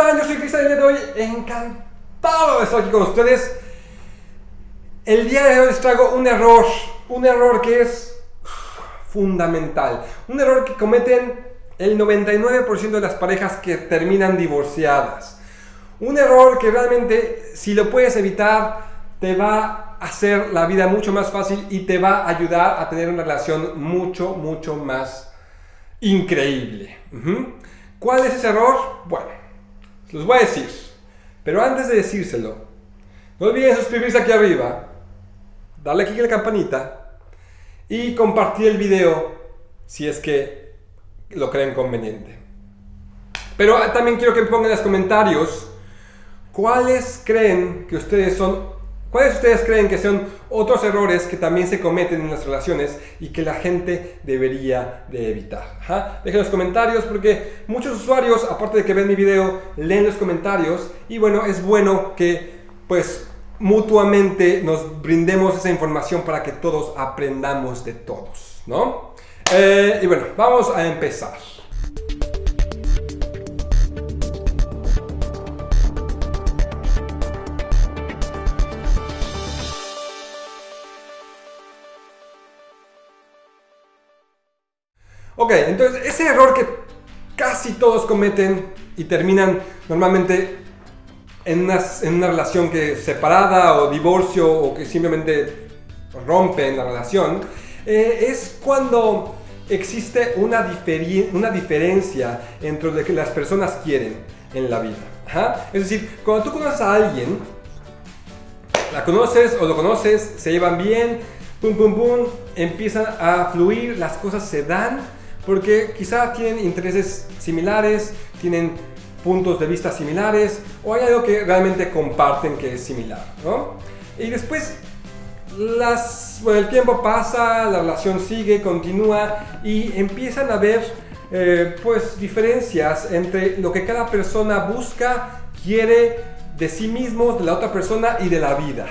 están? Yo soy Cristian y le doy encantado de estar aquí con ustedes. El día de hoy les traigo un error, un error que es fundamental, un error que cometen el 99% de las parejas que terminan divorciadas. Un error que realmente si lo puedes evitar te va a hacer la vida mucho más fácil y te va a ayudar a tener una relación mucho, mucho más increíble. ¿Cuál es ese error? Bueno, los voy a decir. Pero antes de decírselo, no olviden suscribirse aquí arriba, darle clic a la campanita y compartir el video si es que lo creen conveniente. Pero también quiero que pongan en los comentarios cuáles creen que ustedes son ¿Cuáles ustedes creen que son otros errores que también se cometen en las relaciones y que la gente debería de evitar? Dejen los comentarios porque muchos usuarios, aparte de que ven mi video, leen los comentarios y bueno, es bueno que pues mutuamente nos brindemos esa información para que todos aprendamos de todos, ¿no? Eh, y bueno, vamos a empezar. Ok, entonces ese error que casi todos cometen y terminan normalmente en una, en una relación que separada o divorcio o que simplemente rompen la relación, eh, es cuando existe una, una diferencia entre lo que las personas quieren en la vida. Es decir, cuando tú conoces a alguien, la conoces o lo conoces, se llevan bien, pum pum pum, empiezan a fluir, las cosas se dan, porque quizá tienen intereses similares, tienen puntos de vista similares o hay algo que realmente comparten que es similar, ¿no? Y después las, el tiempo pasa, la relación sigue, continúa y empiezan a haber eh, pues diferencias entre lo que cada persona busca, quiere de sí mismos, de la otra persona y de la vida.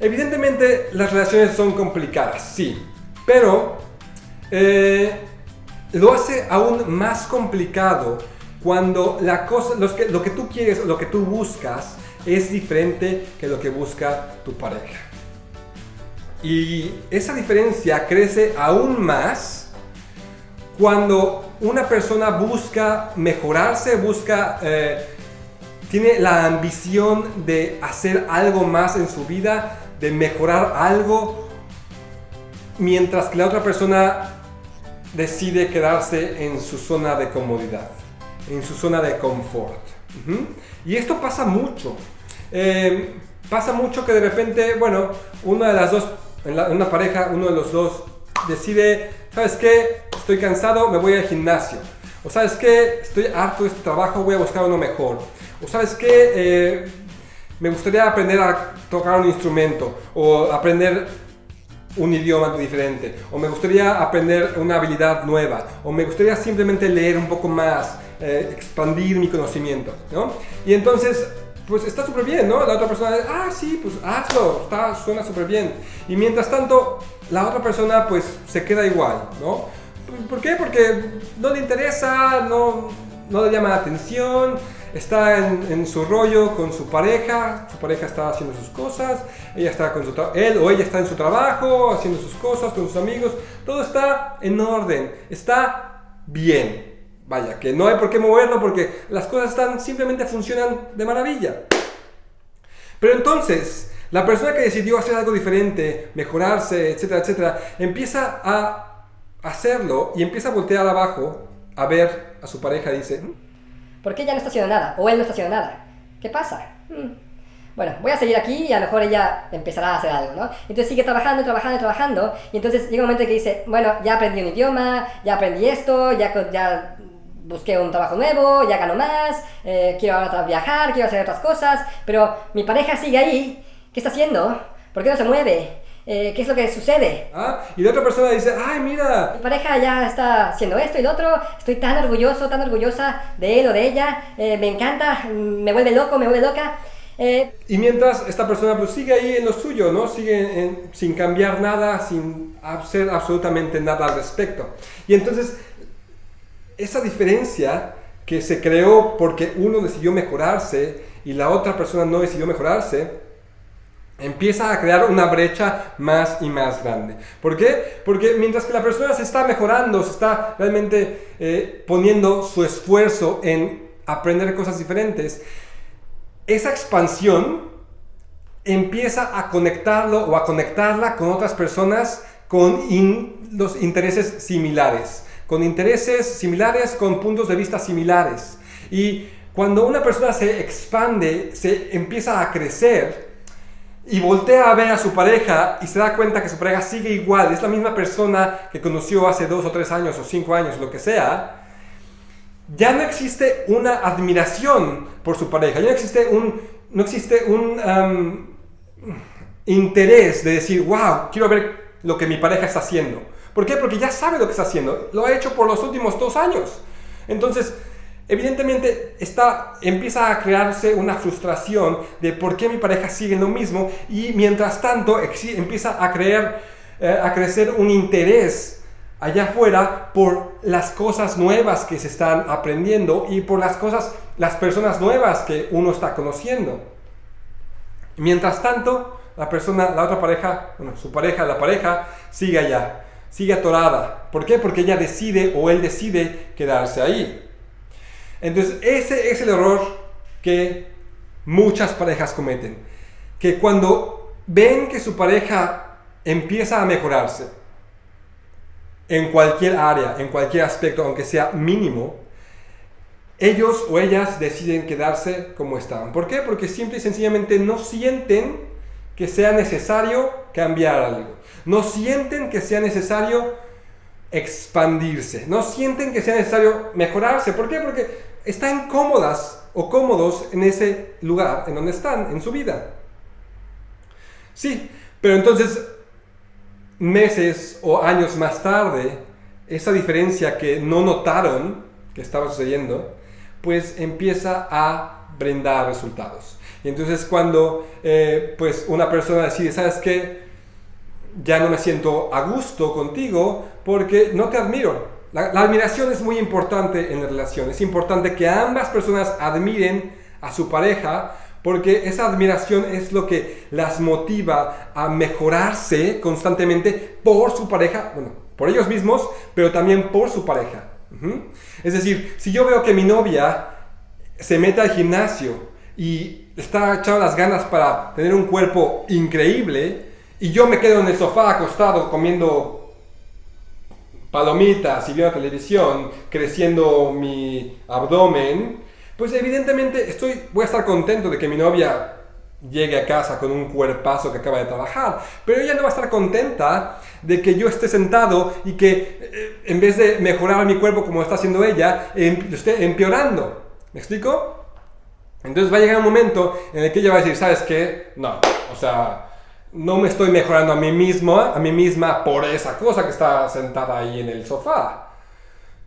Evidentemente las relaciones son complicadas, sí, pero eh, lo hace aún más complicado cuando la cosa, que, lo que tú quieres, lo que tú buscas es diferente que lo que busca tu pareja. Y esa diferencia crece aún más cuando una persona busca mejorarse, busca, eh, tiene la ambición de hacer algo más en su vida, de mejorar algo, mientras que la otra persona decide quedarse en su zona de comodidad, en su zona de confort. Y esto pasa mucho. Eh, pasa mucho que de repente, bueno, una de las dos, en, una pareja, uno de los dos decide, ¿sabes qué? Estoy cansado, me voy al gimnasio. O ¿sabes qué? Estoy harto de este trabajo, voy a buscar uno mejor. O ¿sabes qué? Eh, me gustaría aprender a tocar un instrumento o aprender un idioma diferente, o me gustaría aprender una habilidad nueva, o me gustaría simplemente leer un poco más, eh, expandir mi conocimiento, ¿no? Y entonces, pues está súper bien, ¿no? La otra persona, ah, sí, pues hazlo, está, suena súper bien. Y mientras tanto, la otra persona, pues se queda igual, ¿no? ¿Por qué? Porque no le interesa, no, no le llama la atención, está en, su rollo con su pareja, su pareja está haciendo sus cosas, ella está con su él o ella está en su trabajo, haciendo sus cosas con sus amigos, todo está en orden, está bien. Vaya, que no hay por qué moverlo porque las cosas están, simplemente funcionan de maravilla. Pero entonces, la persona que decidió hacer algo diferente, mejorarse, etcétera, etcétera, empieza a hacerlo y empieza a voltear abajo a ver a su pareja y dice, ¿Por qué ella no está haciendo nada? O él no está haciendo nada. ¿Qué pasa? Hmm. Bueno, voy a seguir aquí y a lo mejor ella empezará a hacer algo, ¿no? Entonces sigue trabajando, trabajando, trabajando. Y entonces llega un momento que dice, bueno, ya aprendí un idioma, ya aprendí esto, ya, ya busqué un trabajo nuevo, ya gano más, eh, quiero ahora viajar, quiero hacer otras cosas. Pero mi pareja sigue ahí. ¿Qué está haciendo? ¿Por qué no se mueve? Eh, qué es lo que sucede. Ah, y la otra persona dice, ay, mira. Mi pareja ya está haciendo esto y lo otro, estoy tan orgulloso, tan orgullosa de él o de ella, eh, me encanta, me vuelve loco, me vuelve loca. Eh, y mientras esta persona pues sigue ahí en lo suyo, ¿no? Sigue sin cambiar nada, sin hacer absolutamente nada al respecto. Y entonces, esa diferencia que se creó porque uno decidió mejorarse y la otra persona no decidió mejorarse, empieza a crear una brecha más y más grande. ¿Por qué? Porque mientras que la persona se está mejorando, se está realmente eh, poniendo su esfuerzo en aprender cosas diferentes, esa expansión empieza a conectarlo o a conectarla con otras personas con los intereses similares, con intereses similares, con puntos de vista similares. Y cuando una persona se expande, se empieza a crecer y voltea a ver a su pareja y se da cuenta que su pareja sigue igual, es la misma persona que conoció hace dos o tres años o cinco años, lo que sea, ya no existe una admiración por su pareja, ya no existe un, no existe un interés de decir, wow, quiero ver lo que mi pareja está haciendo. ¿Por qué? Porque ya sabe lo que está haciendo. Lo ha hecho por los últimos dos años. Entonces, evidentemente está, empieza a crearse una frustración de por qué mi pareja sigue lo mismo y mientras tanto empieza a, creer, eh, a crecer un interés allá afuera por las cosas nuevas que se están aprendiendo y por las cosas, las personas nuevas que uno está conociendo. Mientras tanto, la persona, la otra pareja, bueno, su pareja, la pareja, sigue allá, sigue atorada. ¿Por qué? Porque ella decide o él decide quedarse ahí. Entonces, ese es el error que muchas parejas cometen. Que cuando ven que su pareja empieza a mejorarse en cualquier área, en cualquier aspecto, aunque sea mínimo, ellos o ellas deciden quedarse como están. ¿Por qué? Porque simple y sencillamente no sienten que sea necesario cambiar algo. No sienten que sea necesario expandirse. No sienten que sea necesario mejorarse. ¿Por qué? Porque están cómodas o cómodos en ese lugar en donde están en su vida. Sí, pero entonces meses o años más tarde, esa diferencia que no notaron que estaba sucediendo, pues empieza a brindar resultados. Y entonces cuando eh, pues una persona decide, ¿sabes qué? Ya no me siento a gusto contigo porque no te admiro. La, admiración es muy importante en la relación. Es importante que ambas personas admiren a su pareja porque esa admiración es lo que las motiva a mejorarse constantemente por su pareja, bueno, por ellos mismos, pero también por su pareja. Es decir, si yo veo que mi novia se mete al gimnasio y está echando las ganas para tener un cuerpo increíble y yo me quedo en el sofá acostado comiendo palomitas y viendo televisión, creciendo mi abdomen, pues evidentemente estoy, voy a estar contento de que mi novia llegue a casa con un cuerpazo que acaba de trabajar, pero ella no va a estar contenta de que yo esté sentado y que eh, en vez de mejorar mi cuerpo como está haciendo ella, em, esté empeorando. ¿Me explico? Entonces va a llegar un momento en el que ella va a decir, ¿sabes qué? No, o sea, no me estoy mejorando a mí mismo, a mí misma por esa cosa que está sentada ahí en el sofá.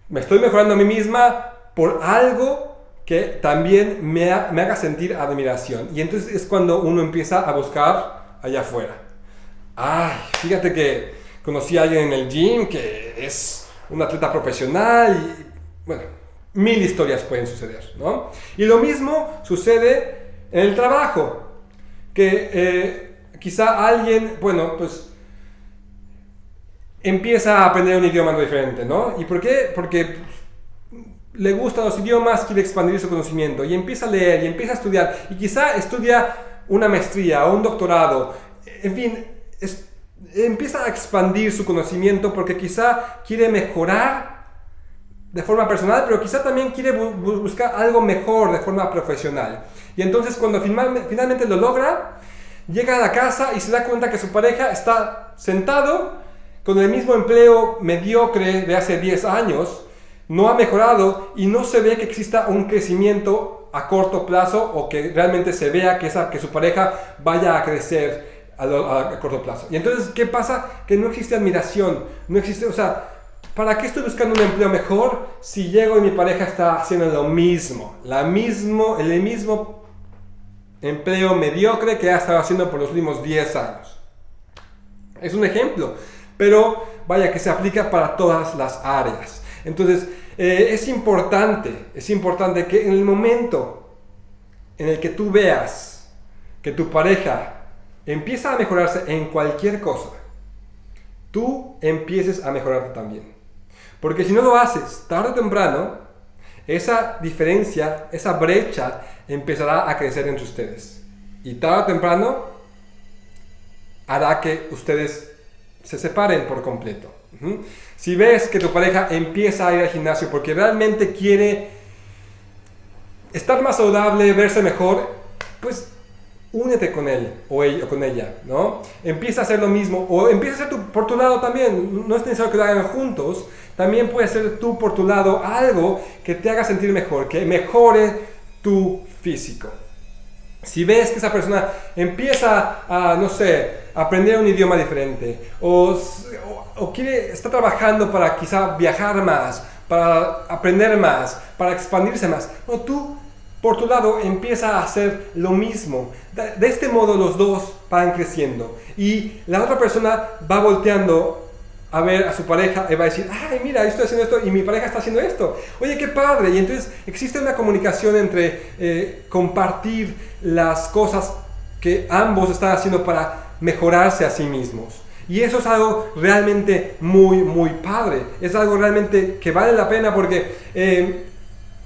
Me estoy mejorando a mí misma por algo que también me, me haga sentir admiración. Y entonces es cuando uno empieza a buscar allá afuera. Ay, fíjate que conocí a alguien en el gym que es un atleta profesional bueno, mil historias pueden suceder, ¿no? Y lo mismo sucede en el trabajo, que eh, quizá alguien, bueno, pues empieza a aprender un idioma diferente, ¿no? ¿Y por qué? Porque le gustan los idiomas, quiere expandir su conocimiento y empieza a leer y empieza a estudiar y quizá estudia una maestría o un doctorado, en fin, empieza a expandir su conocimiento porque quizá quiere mejorar de forma personal, pero quizá también quiere buscar algo mejor de forma profesional. Y entonces cuando finalmente lo logra, llega a la casa y se da cuenta que su pareja está sentado con el mismo empleo mediocre de hace 10 años, no ha mejorado y no se ve que exista un crecimiento a corto plazo o que realmente se vea que, esa, que su pareja vaya a crecer a, corto plazo. Y entonces, ¿qué pasa? Que no existe admiración, no existe, o sea, ¿Para qué estoy buscando un empleo mejor si llego y mi pareja está haciendo lo mismo? La mismo, el mismo empleo mediocre que ha estado haciendo por los últimos 10 años. Es un ejemplo, pero vaya que se aplica para todas las áreas. Entonces, eh, es importante, es importante que en el momento en el que tú veas que tu pareja empieza a mejorarse en cualquier cosa, tú empieces a mejorarte también. Porque si no lo haces tarde o temprano, esa diferencia, esa brecha empezará a crecer entre ustedes. Y tarde o temprano hará que ustedes se separen por completo. Si ves que tu pareja empieza a ir al gimnasio porque realmente quiere estar más saludable, verse mejor, pues únete con él o, ella, con ella, ¿no? Empieza a hacer lo mismo o empieza a hacer por tu lado también. No es necesario que lo hagan juntos. También puede ser tú por tu lado algo que te haga sentir mejor, que mejore tu físico. Si ves que esa persona empieza a, no sé, aprender un idioma diferente o, o, está trabajando para quizá viajar más, para aprender más, para expandirse más, o tú por tu lado empieza a hacer lo mismo. De, este modo los dos van creciendo y la otra persona va volteando a ver a su pareja y va a decir, ay, mira, estoy haciendo esto y mi pareja está haciendo esto. Oye, qué padre. Y entonces existe una comunicación entre eh, compartir las cosas que ambos están haciendo para mejorarse a sí mismos. Y eso es algo realmente muy, muy padre. Es algo realmente que vale la pena porque eh,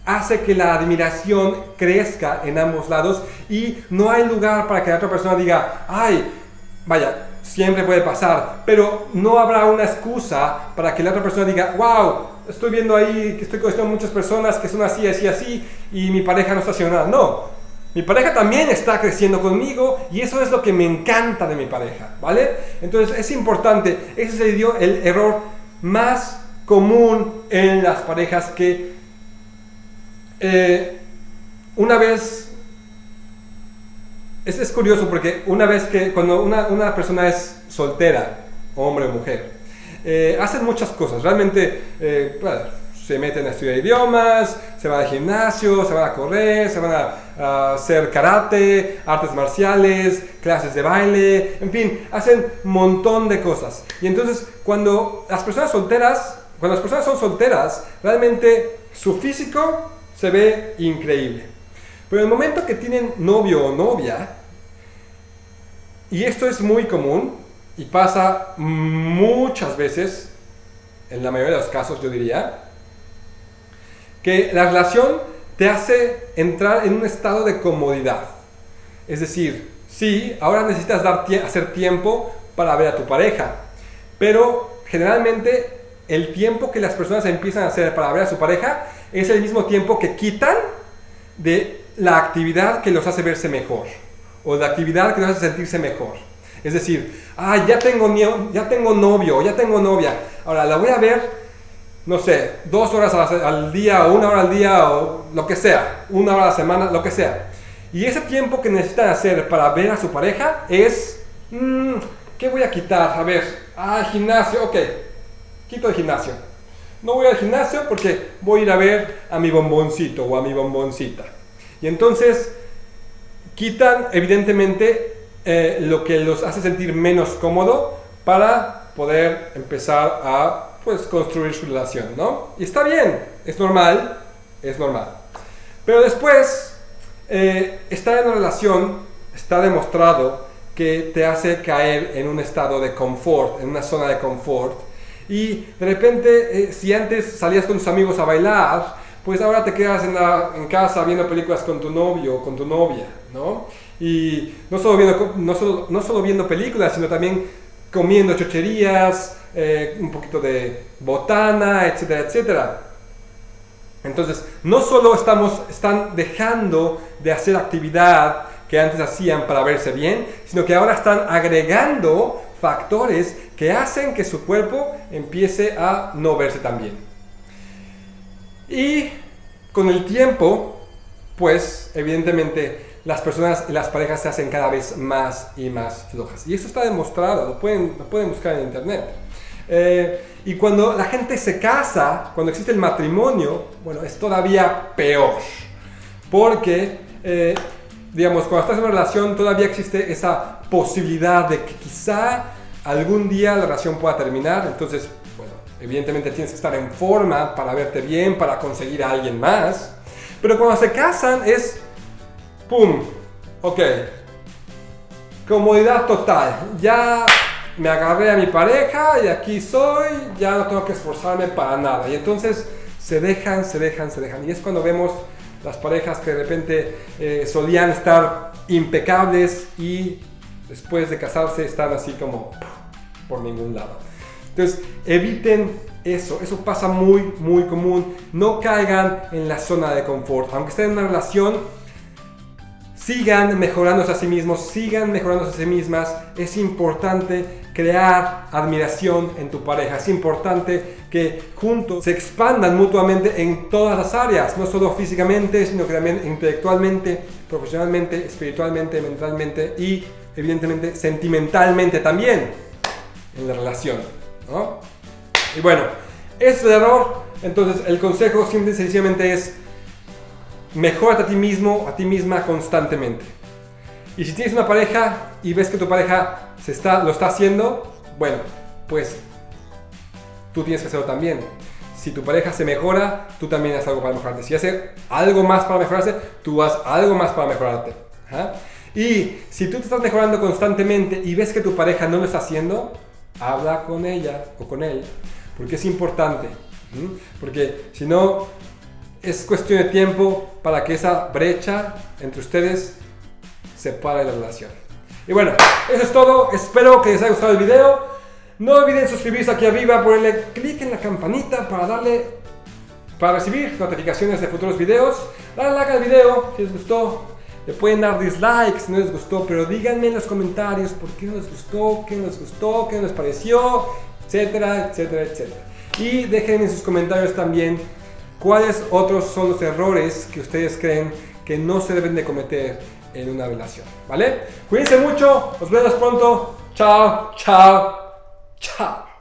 hace que la admiración crezca en ambos lados y no hay lugar para que la otra persona diga, ay, vaya, siempre puede pasar, pero no habrá una excusa para que la otra persona diga, wow, estoy viendo ahí que estoy conociendo muchas personas que son así, así, así y mi pareja no está haciendo nada. No, mi pareja también está creciendo conmigo y eso es lo que me encanta de mi pareja, ¿vale? Entonces es importante, ese sería el error más común en las parejas que eh, una vez, es, curioso porque una vez que cuando una, una persona es soltera, hombre o mujer, eh, hacen muchas cosas, realmente eh, se meten a estudiar idiomas, se van al gimnasio, se van a correr, se van a, hacer karate, artes marciales, clases de baile, en fin, hacen montón de cosas. Y entonces cuando las personas solteras, cuando las personas son solteras, realmente su físico se ve increíble. Pero en el momento que tienen novio o novia, y esto es muy común y pasa muchas veces, en la mayoría de los casos yo diría, que la relación te hace entrar en un estado de comodidad. Es decir, sí, ahora necesitas hacer tiempo para ver a tu pareja, pero generalmente el tiempo que las personas empiezan a hacer para ver a su pareja es el mismo tiempo que quitan de la actividad que los hace verse mejor o la actividad que los hace sentirse mejor. Es decir, ah, ya tengo, ya tengo novio, ya tengo novia, ahora la voy a ver, no sé, dos horas al día o una hora al día o lo que sea, una hora a la semana, lo que sea. Y ese tiempo que necesitan hacer para ver a su pareja es, mm, ¿qué voy a quitar? A ver, ah, gimnasio, ok, quito el gimnasio no voy al gimnasio porque voy a ir a ver a mi bomboncito o a mi bomboncita. Y entonces quitan evidentemente eh, lo que los hace sentir menos cómodo para poder empezar a pues construir su relación, ¿no? Y está bien, es normal, es normal. Pero después, eh, estar en una relación está demostrado que te hace caer en un estado de confort, en una zona de confort, y de repente, eh, si antes salías con tus amigos a bailar, pues ahora te quedas en, la, en casa viendo películas con tu novio o con tu novia, ¿no? Y no solo viendo, no solo, no solo viendo películas, sino también comiendo chocherías, eh, un poquito de botana, etcétera, etcétera. Entonces, no solo estamos, están dejando de hacer actividad que antes hacían para verse bien, sino que ahora están agregando factores que hacen que su cuerpo empiece a no verse tan bien. Y con el tiempo, pues evidentemente las personas y las parejas se hacen cada vez más y más flojas. Y eso está demostrado, lo pueden, lo pueden buscar en internet. Eh, y cuando la gente se casa, cuando existe el matrimonio, bueno, es todavía peor. Porque, eh, digamos, cuando estás en una relación todavía existe esa posibilidad de que quizá algún día la relación pueda terminar. Entonces, Evidentemente tienes que estar en forma para verte bien, para conseguir a alguien más. Pero cuando se casan es, ¡pum! Ok. Comodidad total. Ya me agarré a mi pareja y aquí soy, ya no tengo que esforzarme para nada. Y entonces se dejan, se dejan, se dejan. Y es cuando vemos las parejas que de repente eh, solían estar impecables y después de casarse están así como por ningún lado. Entonces, eviten eso, eso pasa muy, muy común. No caigan en la zona de confort. Aunque estén en una relación, sigan mejorándose a sí mismos, sigan mejorándose a sí mismas. Es importante crear admiración en tu pareja. Es importante que juntos se expandan mutuamente en todas las áreas, no solo físicamente, sino que también intelectualmente, profesionalmente, espiritualmente, mentalmente y evidentemente sentimentalmente también en la relación. Y bueno, ese es el error. Entonces el consejo simple y sencillamente es mejorate a ti mismo, a ti misma constantemente. Y si tienes una pareja y ves que tu pareja se está, lo está haciendo, bueno, pues tú tienes que hacerlo también. Si tu pareja se mejora, tú también haces algo para mejorarte. Si hace algo más para mejorarse, tú haz algo más para mejorarte. Y si tú te estás mejorando constantemente y ves que tu pareja no lo está haciendo, habla con ella o con él, porque es importante. Porque si no, es cuestión de tiempo para que esa brecha entre ustedes se pare la relación. Y bueno, eso es todo. Espero que les haya gustado el video. No olviden suscribirse aquí arriba, ponerle clic en la campanita para darle para recibir notificaciones de futuros videos. Dale like al video si les gustó. Le pueden dar dislikes si no les gustó, pero díganme en los comentarios por qué no les gustó, qué no les gustó, qué no les pareció, etcétera, etcétera, etcétera. Y déjenme en sus comentarios también cuáles otros son los errores que ustedes creen que no se deben de cometer en una relación, ¿vale? Cuídense mucho, nos vemos pronto. Chao, chao, chao.